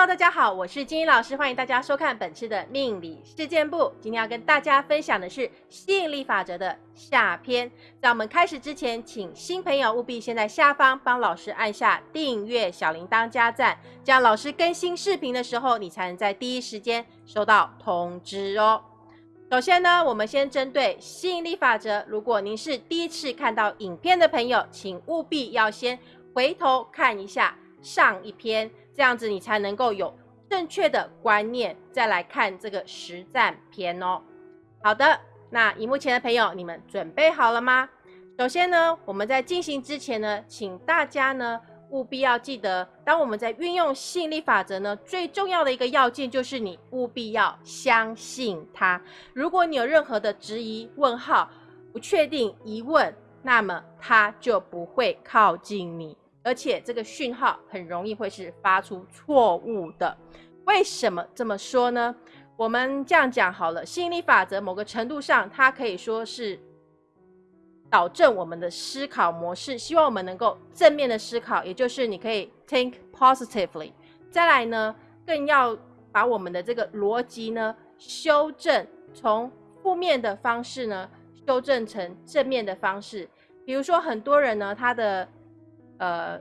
Hello，大家好，我是金英老师，欢迎大家收看本次的命理事件部。今天要跟大家分享的是吸引力法则的下篇。在我们开始之前，请新朋友务必先在下方帮老师按下订阅、小铃铛加赞，这样老师更新视频的时候，你才能在第一时间收到通知哦。首先呢，我们先针对吸引力法则，如果您是第一次看到影片的朋友，请务必要先回头看一下上一篇。这样子你才能够有正确的观念，再来看这个实战篇哦。好的，那荧幕前的朋友，你们准备好了吗？首先呢，我们在进行之前呢，请大家呢务必要记得，当我们在运用吸引力法则呢，最重要的一个要件就是你务必要相信它。如果你有任何的质疑、问号、不确定、疑问，那么它就不会靠近你。而且这个讯号很容易会是发出错误的，为什么这么说呢？我们这样讲好了，吸引力法则某个程度上，它可以说是导正我们的思考模式，希望我们能够正面的思考，也就是你可以 think positively。再来呢，更要把我们的这个逻辑呢修正，从负面的方式呢修正成正面的方式。比如说，很多人呢，他的呃，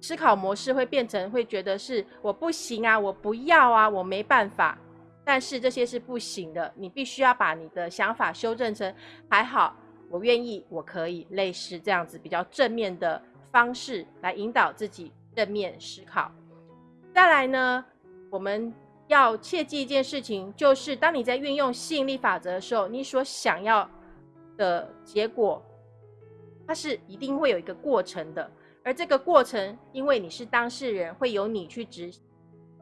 思考模式会变成会觉得是我不行啊，我不要啊，我没办法。但是这些是不行的，你必须要把你的想法修正成还好，我愿意，我可以，类似这样子比较正面的方式来引导自己正面思考。再来呢，我们要切记一件事情，就是当你在运用吸引力法则的时候，你所想要的结果，它是一定会有一个过程的。而这个过程，因为你是当事人，会由你去执行，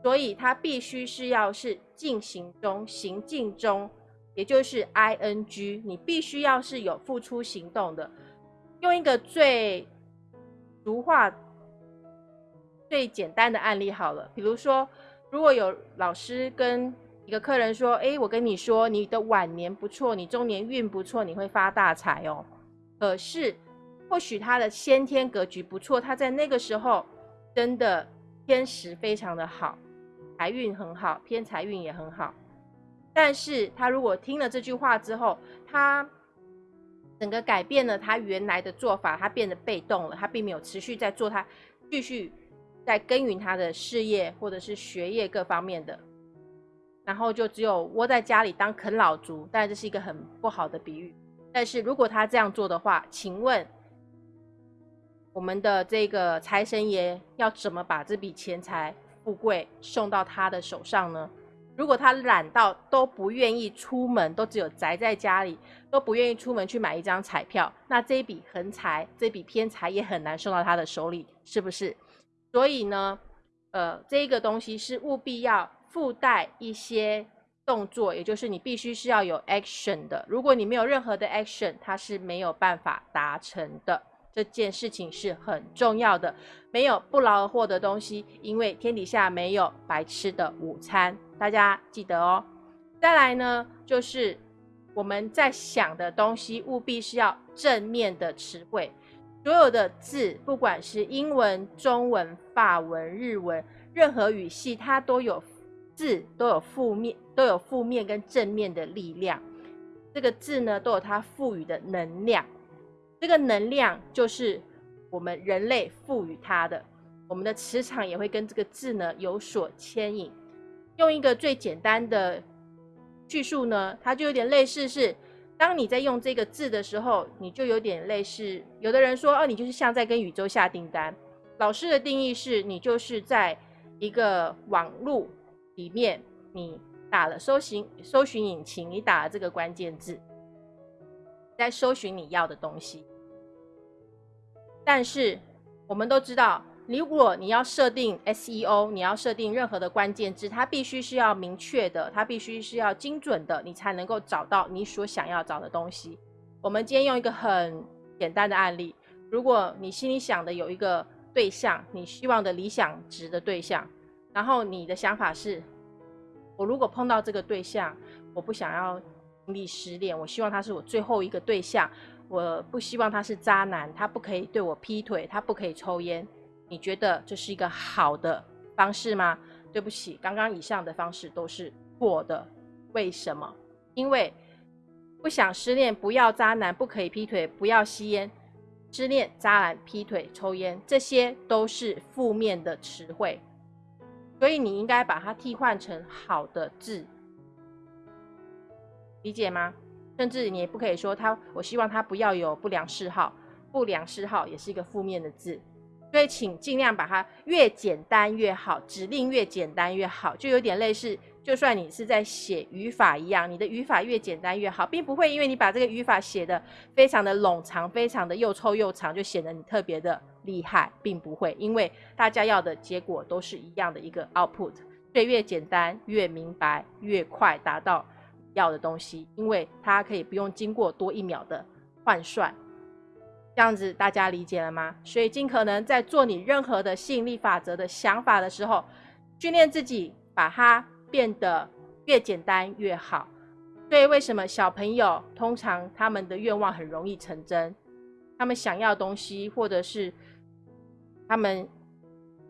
所以它必须是要是进行中、行进中，也就是 I N G，你必须要是有付出行动的。用一个最俗话、最简单的案例好了，比如说，如果有老师跟一个客人说：“哎，我跟你说，你的晚年不错，你中年运不错，你会发大财哦。”可是。或许他的先天格局不错，他在那个时候真的天时非常的好，财运很好，偏财运也很好。但是他如果听了这句话之后，他整个改变了他原来的做法，他变得被动了，他并没有持续在做他继续在耕耘他的事业或者是学业各方面的，然后就只有窝在家里当啃老族。但这是一个很不好的比喻。但是如果他这样做的话，请问？我们的这个财神爷要怎么把这笔钱财富贵送到他的手上呢？如果他懒到都不愿意出门，都只有宅在家里，都不愿意出门去买一张彩票，那这一笔横财、这笔偏财也很难送到他的手里，是不是？所以呢，呃，这个东西是务必要附带一些动作，也就是你必须是要有 action 的。如果你没有任何的 action，它是没有办法达成的。这件事情是很重要的，没有不劳而获的东西，因为天底下没有白吃的午餐，大家记得哦。再来呢，就是我们在想的东西，务必是要正面的词汇。所有的字，不管是英文、中文、法文、日文，任何语系，它都有字，都有负面，都有负面跟正面的力量。这个字呢，都有它赋予的能量。这个能量就是我们人类赋予它的，我们的磁场也会跟这个字呢有所牵引。用一个最简单的叙述呢，它就有点类似是，当你在用这个字的时候，你就有点类似。有的人说，哦，你就是像在跟宇宙下订单。老师的定义是，你就是在一个网路里面，你打了搜寻搜寻引擎，你打了这个关键字，在搜寻你要的东西。但是我们都知道，如果你要设定 SEO，你要设定任何的关键字，它必须是要明确的，它必须是要精准的，你才能够找到你所想要找的东西。我们今天用一个很简单的案例，如果你心里想的有一个对象，你希望的理想值的对象，然后你的想法是，我如果碰到这个对象，我不想要经历失恋，我希望他是我最后一个对象。我不希望他是渣男，他不可以对我劈腿，他不可以抽烟。你觉得这是一个好的方式吗？对不起，刚刚以上的方式都是错的。为什么？因为不想失恋，不要渣男，不可以劈腿，不要吸烟。失恋、渣男、劈腿、抽烟，这些都是负面的词汇，所以你应该把它替换成好的字，理解吗？甚至你也不可以说他，我希望他不要有不良嗜好，不良嗜好也是一个负面的字，所以请尽量把它越简单越好，指令越简单越好，就有点类似。就算你是在写语法一样，你的语法越简单越好，并不会因为你把这个语法写的非常的冗长，非常的又臭又长，就显得你特别的厉害，并不会，因为大家要的结果都是一样的一个 output，所以越简单越明白，越快达到要的东西，因为它可以不用经过多一秒的换算，这样子大家理解了吗？所以尽可能在做你任何的吸引力法则的想法的时候，训练自己把它。变得越简单越好，所以为什么小朋友通常他们的愿望很容易成真？他们想要东西，或者是他们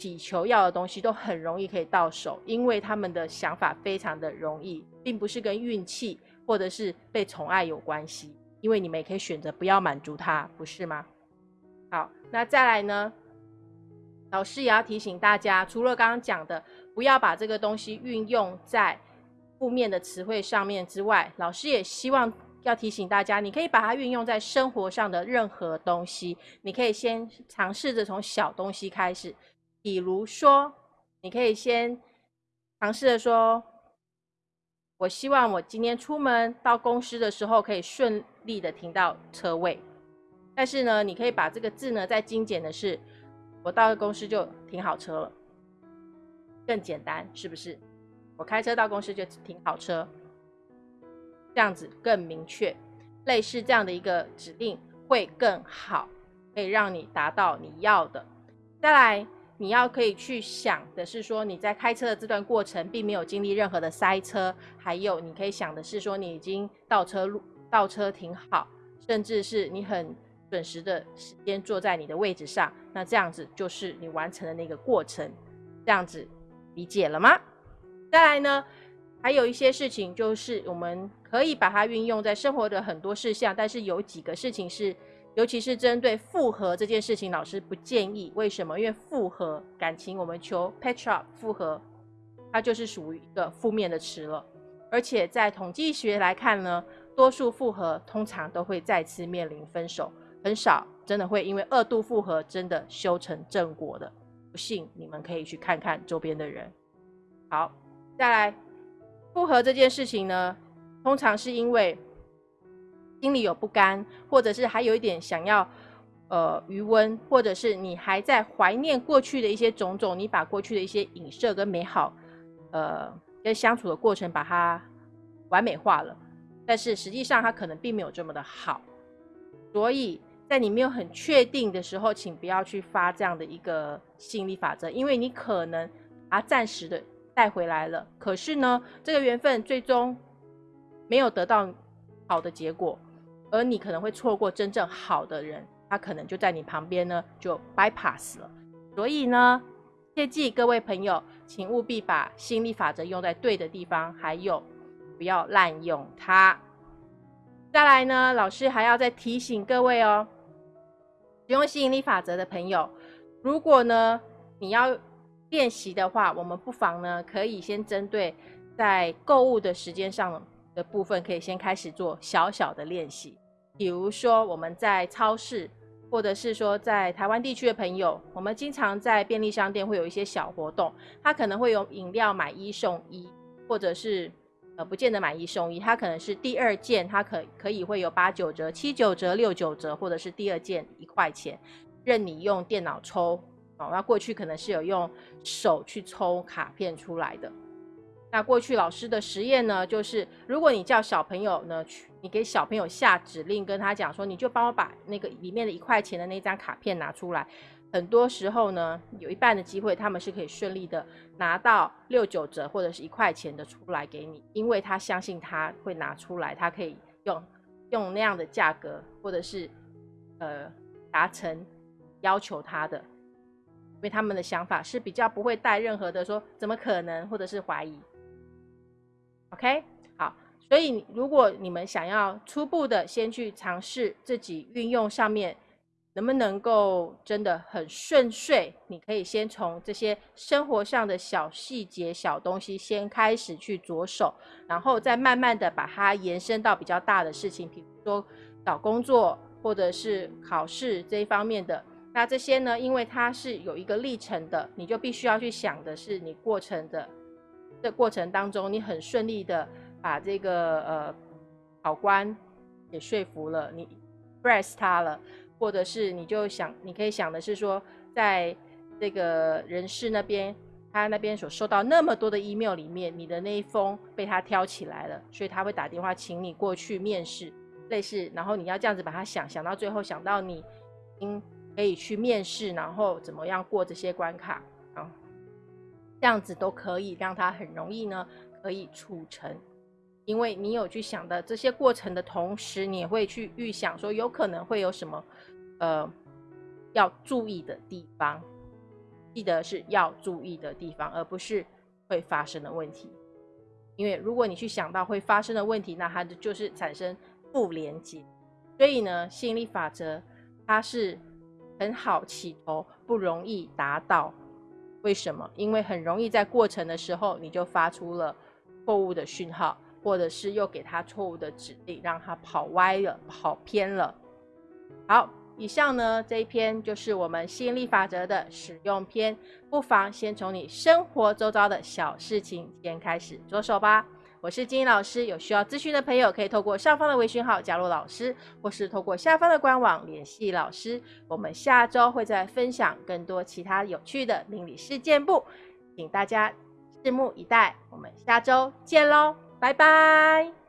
祈求要的东西，都很容易可以到手，因为他们的想法非常的容易，并不是跟运气或者是被宠爱有关系。因为你们也可以选择不要满足他，不是吗？好，那再来呢？老师也要提醒大家，除了刚刚讲的。不要把这个东西运用在负面的词汇上面之外，老师也希望要提醒大家，你可以把它运用在生活上的任何东西。你可以先尝试着从小东西开始，比如说，你可以先尝试着说：“我希望我今天出门到公司的时候可以顺利的停到车位。”但是呢，你可以把这个字呢再精简的是：“我到公司就停好车了。”更简单是不是？我开车到公司就停好车，这样子更明确。类似这样的一个指令会更好，可以让你达到你要的。再来，你要可以去想的是说，你在开车的这段过程并没有经历任何的塞车，还有你可以想的是说，你已经倒车路倒车停好，甚至是你很准时的时间坐在你的位置上，那这样子就是你完成的那个过程，这样子。理解了吗？再来呢，还有一些事情，就是我们可以把它运用在生活的很多事项，但是有几个事情是，尤其是针对复合这件事情，老师不建议。为什么？因为复合感情，我们求 patch up 复合，它就是属于一个负面的词了。而且在统计学来看呢，多数复合通常都会再次面临分手，很少真的会因为二度复合真的修成正果的。不信，你们可以去看看周边的人。好，再来复合这件事情呢，通常是因为心里有不甘，或者是还有一点想要呃余温，或者是你还在怀念过去的一些种种，你把过去的一些影射跟美好呃跟相处的过程把它完美化了，但是实际上它可能并没有这么的好，所以。在你没有很确定的时候，请不要去发这样的一个吸引力法则，因为你可能啊暂时的带回来了，可是呢，这个缘分最终没有得到好的结果，而你可能会错过真正好的人，他可能就在你旁边呢，就 bypass 了。所以呢，切记各位朋友，请务必把吸引力法则用在对的地方，还有不要滥用它。再来呢，老师还要再提醒各位哦。使用吸引力法则的朋友，如果呢你要练习的话，我们不妨呢可以先针对在购物的时间上的部分，可以先开始做小小的练习。比如说我们在超市，或者是说在台湾地区的朋友，我们经常在便利商店会有一些小活动，它可能会有饮料买一送一，或者是。呃，不见得买一送一，它可能是第二件，它可可以会有八九折、七九折、六九折，或者是第二件一块钱，任你用电脑抽。哦，那过去可能是有用手去抽卡片出来的。那过去老师的实验呢，就是如果你叫小朋友呢去，你给小朋友下指令，跟他讲说，你就帮我把那个里面的一块钱的那张卡片拿出来。很多时候呢，有一半的机会他们是可以顺利的拿到六九折或者是一块钱的出来给你，因为他相信他会拿出来，他可以用用那样的价格或者是呃达成要求他的。因为他们的想法是比较不会带任何的说怎么可能或者是怀疑。OK，好，所以如果你们想要初步的先去尝试自己运用上面。能不能够真的很顺遂？你可以先从这些生活上的小细节、小东西先开始去着手，然后再慢慢的把它延伸到比较大的事情，比如说找工作或者是考试这一方面的。那这些呢，因为它是有一个历程的，你就必须要去想的是你过程的的过程当中，你很顺利的把这个呃考官也说服了，你 press 他了。或者是你就想，你可以想的是说，在这个人事那边，他那边所收到那么多的 email 里面，你的那一封被他挑起来了，所以他会打电话请你过去面试，类似，然后你要这样子把它想想到最后，想到你应可以去面试，然后怎么样过这些关卡，这样子都可以让它很容易呢，可以促成。因为你有去想的这些过程的同时，你也会去预想说有可能会有什么，呃，要注意的地方。记得是要注意的地方，而不是会发生的问题。因为如果你去想到会发生的问题，那它就是产生不连接。所以呢，吸引力法则它是很好起头，不容易达到。为什么？因为很容易在过程的时候你就发出了错误的讯号。或者是又给他错误的指令，让他跑歪了、跑偏了。好，以上呢这一篇就是我们吸引力法则的使用篇，不妨先从你生活周遭的小事情先开始着手吧。我是金英老师，有需要咨询的朋友可以透过上方的微信号加入老师，或是透过下方的官网联系老师。我们下周会再分享更多其他有趣的命理事件簿，请大家拭目以待。我们下周见喽！拜拜。